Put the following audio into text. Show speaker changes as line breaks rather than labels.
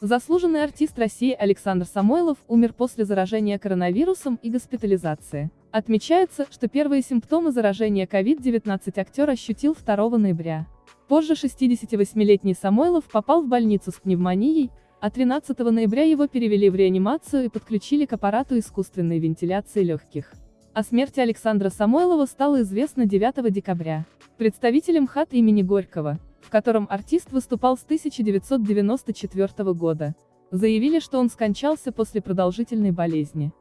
Заслуженный артист России Александр Самойлов умер после заражения коронавирусом и госпитализации. Отмечается, что первые симптомы заражения COVID-19 актер ощутил 2 ноября. Позже 68-летний Самойлов попал в больницу с пневмонией, а 13 ноября его перевели в реанимацию и подключили к аппарату искусственной вентиляции легких. О смерти Александра Самойлова стало известно 9 декабря. Представителем ХАТ имени Горького, в котором артист выступал с 1994 года, заявили, что он скончался после продолжительной болезни.